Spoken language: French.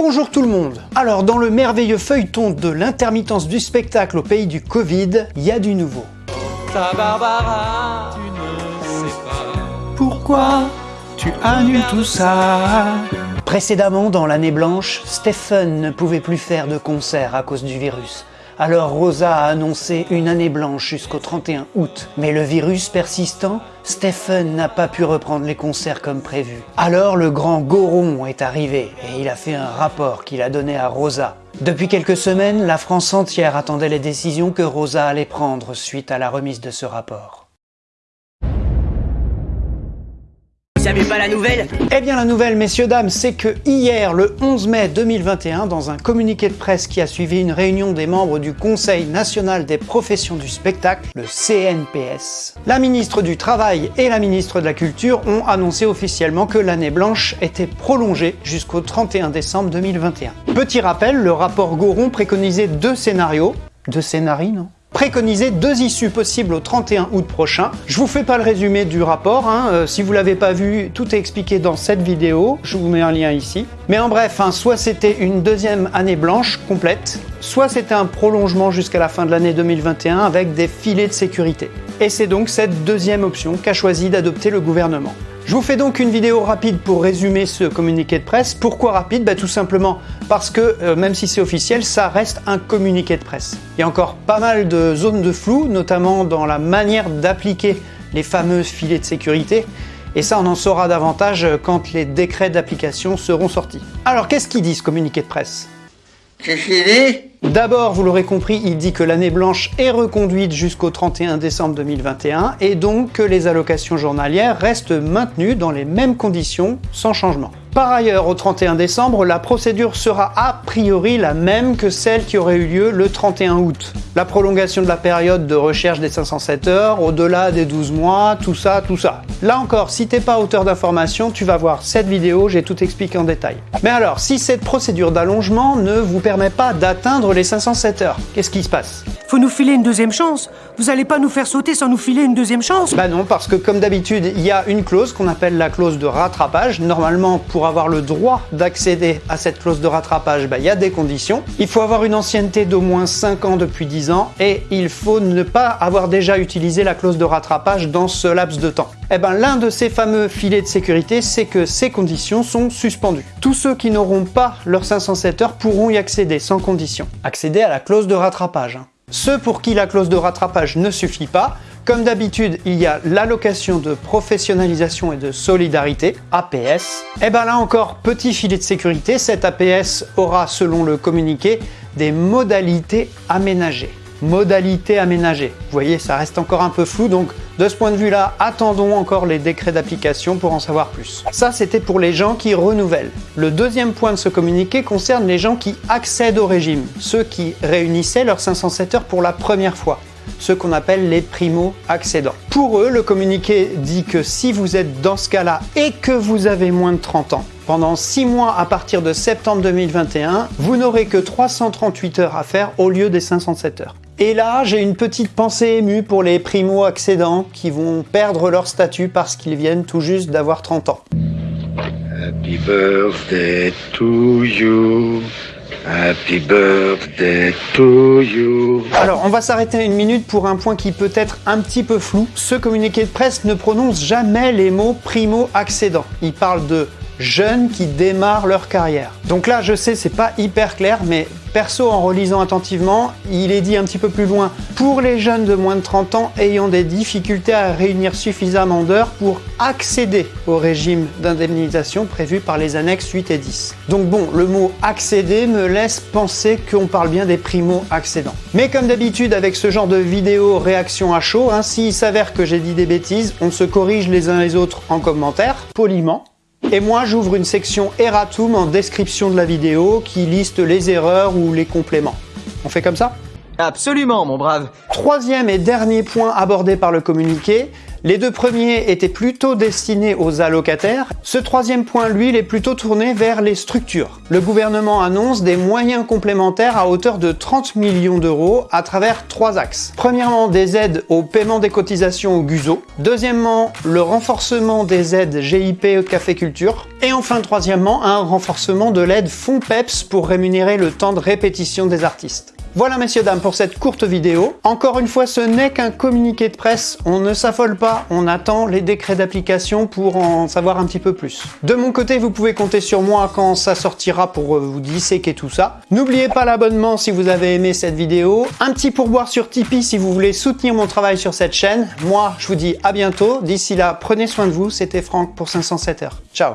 Bonjour tout le monde Alors dans le merveilleux feuilleton de l'intermittence du spectacle au pays du Covid, il y a du nouveau. Ta Barbara, tu ne sais pas Pourquoi tu annules tout ça? Précédemment, dans l'année blanche, Stephen ne pouvait plus faire de concert à cause du virus. Alors Rosa a annoncé une année blanche jusqu'au 31 août. Mais le virus persistant, Stephen n'a pas pu reprendre les concerts comme prévu. Alors le grand Goron est arrivé et il a fait un rapport qu'il a donné à Rosa. Depuis quelques semaines, la France entière attendait les décisions que Rosa allait prendre suite à la remise de ce rapport. Vous pas la nouvelle. Eh bien la nouvelle, messieurs, dames, c'est que hier, le 11 mai 2021, dans un communiqué de presse qui a suivi une réunion des membres du Conseil national des professions du spectacle, le CNPS, la ministre du Travail et la ministre de la Culture ont annoncé officiellement que l'année blanche était prolongée jusqu'au 31 décembre 2021. Petit rappel, le rapport Goron préconisait deux scénarios, deux scénarios, non? Préconiser deux issues possibles au 31 août prochain. Je vous fais pas le résumé du rapport, hein. euh, si vous l'avez pas vu, tout est expliqué dans cette vidéo, je vous mets un lien ici. Mais en bref, hein, soit c'était une deuxième année blanche complète, soit c'était un prolongement jusqu'à la fin de l'année 2021 avec des filets de sécurité. Et c'est donc cette deuxième option qu'a choisi d'adopter le gouvernement. Je vous fais donc une vidéo rapide pour résumer ce communiqué de presse. Pourquoi rapide? Bah, Tout simplement parce que, euh, même si c'est officiel, ça reste un communiqué de presse. Il y a encore pas mal de zones de flou, notamment dans la manière d'appliquer les fameux filets de sécurité. Et ça, on en saura davantage quand les décrets d'application seront sortis. Alors, qu'est-ce qu'il dit ce communiqué de presse? D'abord, vous l'aurez compris, il dit que l'année blanche est reconduite jusqu'au 31 décembre 2021 et donc que les allocations journalières restent maintenues dans les mêmes conditions, sans changement. Par ailleurs, au 31 décembre, la procédure sera a priori la même que celle qui aurait eu lieu le 31 août. La prolongation de la période de recherche des 507 heures, au-delà des 12 mois, tout ça, tout ça. Là encore, si t'es pas auteur d'information, tu vas voir cette vidéo, j'ai tout expliqué en détail. Mais alors, si cette procédure d'allongement ne vous permet pas d'atteindre les 507 heures, qu'est-ce qui se passe? Faut nous filer une deuxième chance Vous allez pas nous faire sauter sans nous filer une deuxième chance Bah non, parce que comme d'habitude, il y a une clause qu'on appelle la clause de rattrapage. Normalement, pour avoir le droit d'accéder à cette clause de rattrapage, bah, il y a des conditions. Il faut avoir une ancienneté d'au moins 5 ans depuis 10 ans et il faut ne pas avoir déjà utilisé la clause de rattrapage dans ce laps de temps. Eh ben, l'un de ces fameux filets de sécurité, c'est que ces conditions sont suspendues. Tous ceux qui n'auront pas leurs 507 heures pourront y accéder sans condition. Accéder à la clause de rattrapage. hein. Ceux pour qui la clause de rattrapage ne suffit pas, comme d'habitude, il y a l'allocation de professionnalisation et de solidarité, APS. Et ben là encore, petit filet de sécurité, cette APS aura, selon le communiqué, des modalités aménagées. Modalités aménagées. Vous voyez, ça reste encore un peu flou, donc de ce point de vue-là, attendons encore les décrets d'application pour en savoir plus. Ça, c'était pour les gens qui renouvellent. Le deuxième point de ce communiqué concerne les gens qui accèdent au régime, ceux qui réunissaient leurs 507 heures pour la première fois ceux qu'on appelle les primo-accédants. Pour eux, le communiqué dit que si vous êtes dans ce cas-là et que vous avez moins de 30 ans, pendant 6 mois à partir de septembre 2021, vous n'aurez que 338 heures à faire au lieu des 507 heures. Et là, j'ai une petite pensée émue pour les primo-accédants qui vont perdre leur statut parce qu'ils viennent tout juste d'avoir 30 ans. Happy birthday to you. Happy birthday to you. Alors, on va s'arrêter une minute pour un point qui peut être un petit peu flou. Ce communiqué de presse ne prononce jamais les mots primo-accédant. Il parle de jeunes qui démarrent leur carrière. Donc là, je sais, c'est pas hyper clair, mais perso, en relisant attentivement, il est dit un petit peu plus loin pour les jeunes de moins de 30 ans ayant des difficultés à réunir suffisamment d'heures pour accéder au régime d'indemnisation prévu par les annexes 8 et 10. Donc bon, le mot accéder me laisse penser qu'on parle bien des primo-accédants. Mais comme d'habitude avec ce genre de vidéo réaction à chaud, hein, s'il s'avère que j'ai dit des bêtises, on se corrige les uns les autres en commentaire, poliment. Et moi, j'ouvre une section erratum en description de la vidéo qui liste les erreurs ou les compléments. On fait comme ça? Absolument, mon brave Troisième et dernier point abordé par le communiqué, Les deux premiers étaient plutôt destinés aux allocataires. Ce troisième point, lui, il est plutôt tourné vers les structures. Le gouvernement annonce des moyens complémentaires à hauteur de 30 millions d'euros à travers trois axes. Premièrement, des aides au paiement des cotisations au GUSO. Deuxièmement, le renforcement des aides GIP Café Culture. Et enfin, troisièmement, un renforcement de l'aide Fonds PEPS pour rémunérer le temps de répétition des artistes. Voilà messieurs dames pour cette courte vidéo. Encore une fois, ce n'est qu'un communiqué de presse, on ne s'affole pas, on attend les décrets d'application pour en savoir un petit peu plus. De mon côté, vous pouvez compter sur moi quand ça sortira pour euh, vous disséquer tout ça. N'oubliez pas l'abonnement si vous avez aimé cette vidéo, un petit pourboire sur Tipeee si vous voulez soutenir mon travail sur cette chaîne. Moi, je vous dis à bientôt, d'ici là, prenez soin de vous, c'était Franck pour 507 heures. Ciao